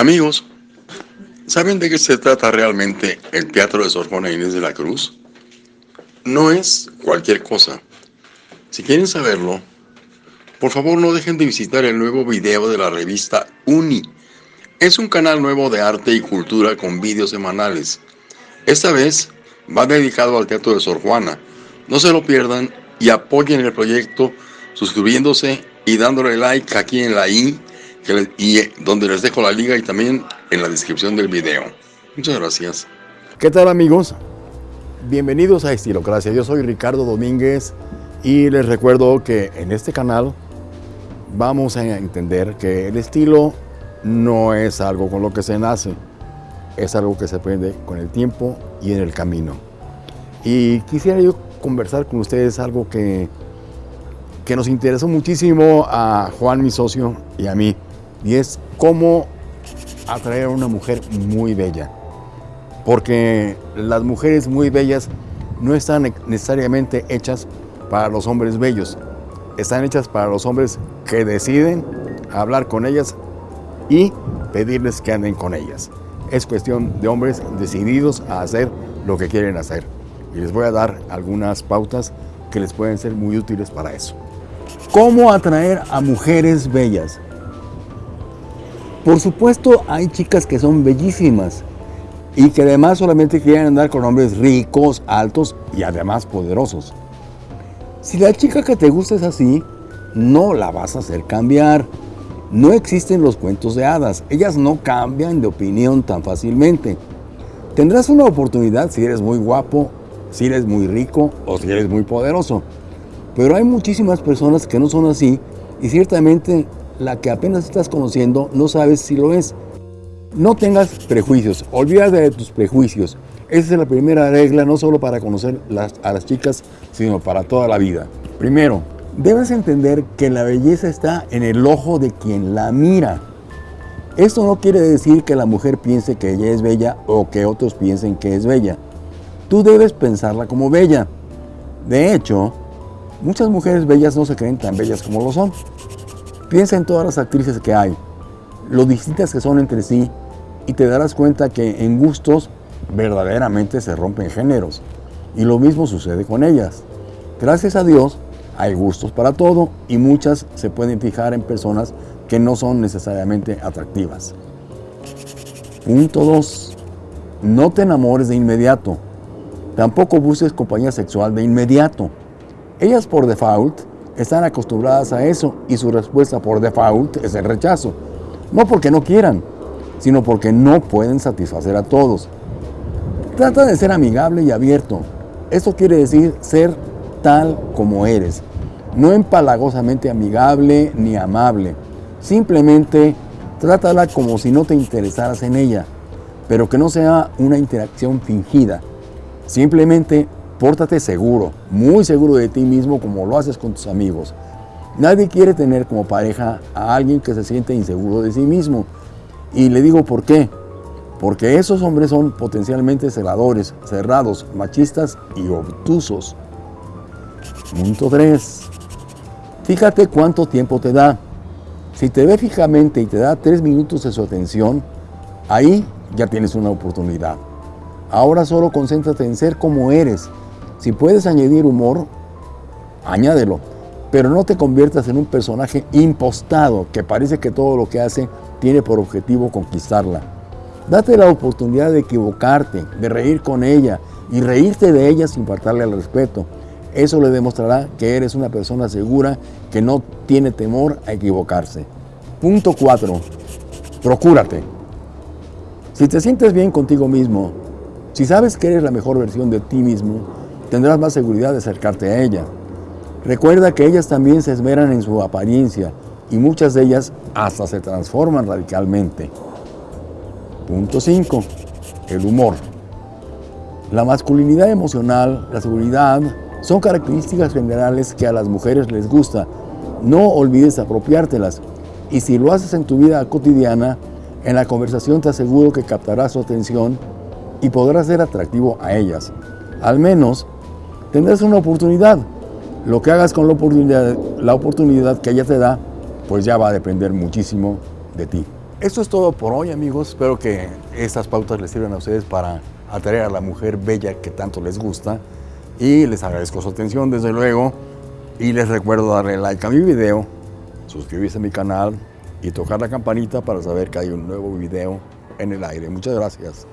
Amigos, ¿saben de qué se trata realmente el Teatro de Sor Juana Inés de la Cruz? No es cualquier cosa. Si quieren saberlo, por favor no dejen de visitar el nuevo video de la revista Uni. Es un canal nuevo de arte y cultura con vídeos semanales. Esta vez va dedicado al Teatro de Sor Juana. No se lo pierdan y apoyen el proyecto suscribiéndose y dándole like aquí en la i y donde les dejo la liga y también en la descripción del video. Muchas gracias. ¿Qué tal amigos? Bienvenidos a Estilocracia. Yo soy Ricardo Domínguez y les recuerdo que en este canal vamos a entender que el estilo no es algo con lo que se nace, es algo que se aprende con el tiempo y en el camino. Y quisiera yo conversar con ustedes algo que, que nos interesó muchísimo a Juan, mi socio, y a mí, y es cómo atraer a una mujer muy bella. Porque las mujeres muy bellas no están necesariamente hechas para los hombres bellos, están hechas para los hombres que deciden hablar con ellas y pedirles que anden con ellas. Es cuestión de hombres decididos a hacer lo que quieren hacer. Y les voy a dar algunas pautas que les pueden ser muy útiles para eso. ¿Cómo atraer a mujeres bellas? Por supuesto, hay chicas que son bellísimas y que además solamente quieren andar con hombres ricos, altos y además poderosos. Si la chica que te gusta es así, no la vas a hacer cambiar. No existen los cuentos de hadas. Ellas no cambian de opinión tan fácilmente. Tendrás una oportunidad si eres muy guapo, si eres muy rico o si eres muy poderoso. Pero hay muchísimas personas que no son así y ciertamente la que apenas estás conociendo no sabes si lo es. No tengas prejuicios, olvídate de tus prejuicios. Esa es la primera regla, no solo para conocer a las chicas, sino para toda la vida. Primero, debes entender que la belleza está en el ojo de quien la mira. Esto no quiere decir que la mujer piense que ella es bella o que otros piensen que es bella. Tú debes pensarla como bella. De hecho, muchas mujeres bellas no se creen tan bellas como lo son. Piensa en todas las actrices que hay, lo distintas que son entre sí y te darás cuenta que en gustos verdaderamente se rompen géneros. Y lo mismo sucede con ellas. Gracias a Dios hay gustos para todo y muchas se pueden fijar en personas que no son necesariamente atractivas. Punto 2. No te enamores de inmediato. Tampoco busques compañía sexual de inmediato. Ellas por default están acostumbradas a eso y su respuesta por default es el rechazo. No porque no quieran, sino porque no pueden satisfacer a todos. Trata de ser amigable y abierto. Esto quiere decir ser tal como eres. No empalagosamente amigable ni amable. Simplemente trátala como si no te interesaras en ella, pero que no sea una interacción fingida. Simplemente pórtate seguro, muy seguro de ti mismo como lo haces con tus amigos. Nadie quiere tener como pareja a alguien que se siente inseguro de sí mismo. Y le digo por qué. Porque esos hombres son potencialmente celadores, cerrados, machistas y obtusos. Punto 3. Fíjate cuánto tiempo te da. Si te ve fijamente y te da tres minutos de su atención, ahí ya tienes una oportunidad. Ahora solo concéntrate en ser como eres. Si puedes añadir humor, añádelo. Pero no te conviertas en un personaje impostado que parece que todo lo que hace tiene por objetivo conquistarla. Date la oportunidad de equivocarte, de reír con ella y reírte de ella sin faltarle al respeto. Eso le demostrará que eres una persona segura que no tiene temor a equivocarse. Punto 4. Procúrate. Si te sientes bien contigo mismo, si sabes que eres la mejor versión de ti mismo, tendrás más seguridad de acercarte a ella. Recuerda que ellas también se esmeran en su apariencia y muchas de ellas hasta se transforman radicalmente. Punto 5. El humor. La masculinidad emocional, la seguridad, son características generales que a las mujeres les gusta. No olvides apropiártelas. Y si lo haces en tu vida cotidiana, en la conversación te aseguro que captarás su atención y podrás ser atractivo a ellas. Al menos tendrás una oportunidad. Lo que hagas con la oportunidad, la oportunidad que ella te da, pues ya va a depender muchísimo de ti. Esto es todo por hoy, amigos. Espero que estas pautas les sirvan a ustedes para atraer a la mujer bella que tanto les gusta. Y les agradezco su atención, desde luego. Y les recuerdo darle like a mi video, suscribirse a mi canal y tocar la campanita para saber que hay un nuevo video en el aire. Muchas gracias.